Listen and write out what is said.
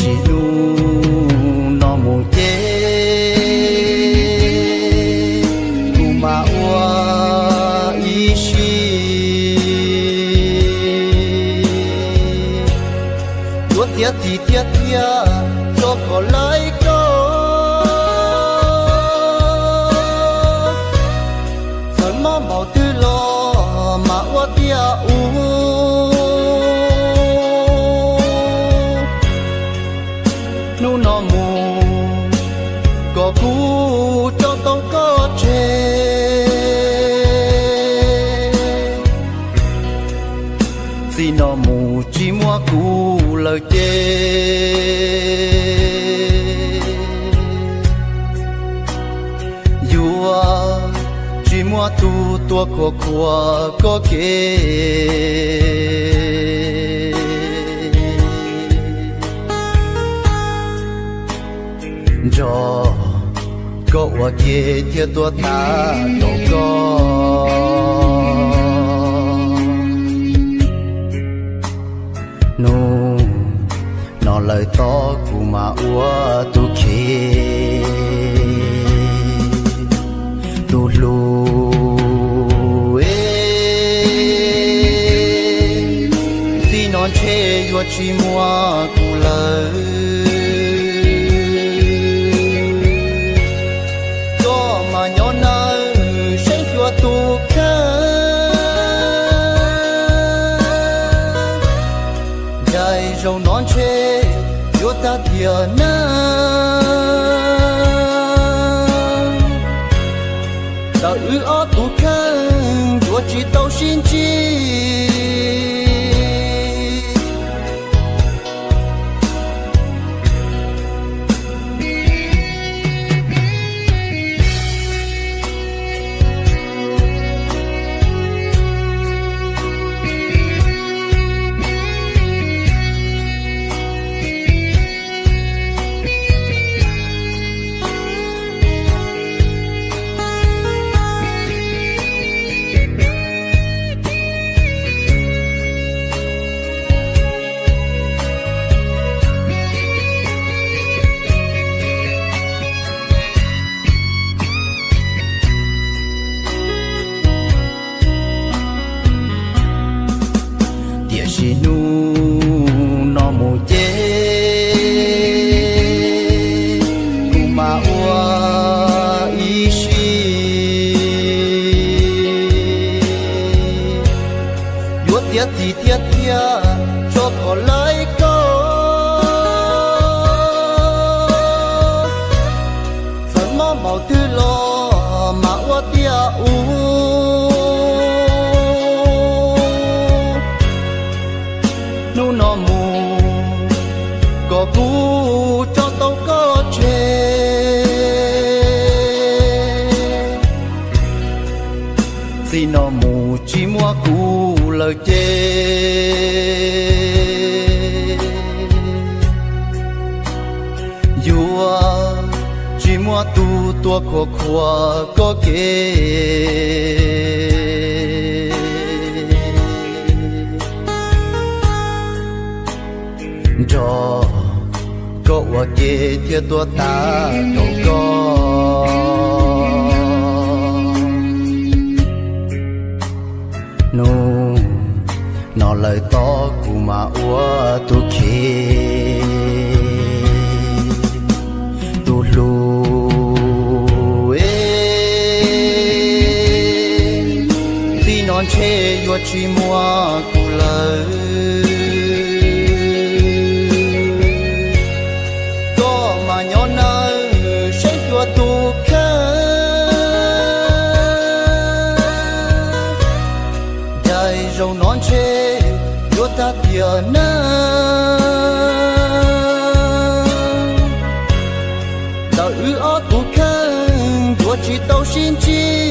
chỉ lu nó mù chế u mà ua ý chi tuốt tiết thì tiết tiết có cú cho tao có chê. Xin nó mù chỉ mua cú lời chê. Dùa chỉ mua tu tua của của có kê. Cho có qua kia theo tua ta đâu có. Nô nó lời to cụ mà ua tu kia tu lu ê. Si non chê yo chi mua cụ lời. Yo ta thiệt na ta ư ó tu khăn chúa chỉ tao xin chi màu tư lo mà quá tia u. Nu nó mù có cú cho tao có chê. Xin nó mù chỉ mua cú lời chê. You are mua tu tua của của có kê. Cho có hoa kê theo tua ta đâu có. Nô nó lời to của mà ua tu che chi mua cu lời. Có mà nhỏ nơ sẽ chùa tu khá dài râu non chê yo ta bia na ta ư ó tu khá chùa chi tao xin chi.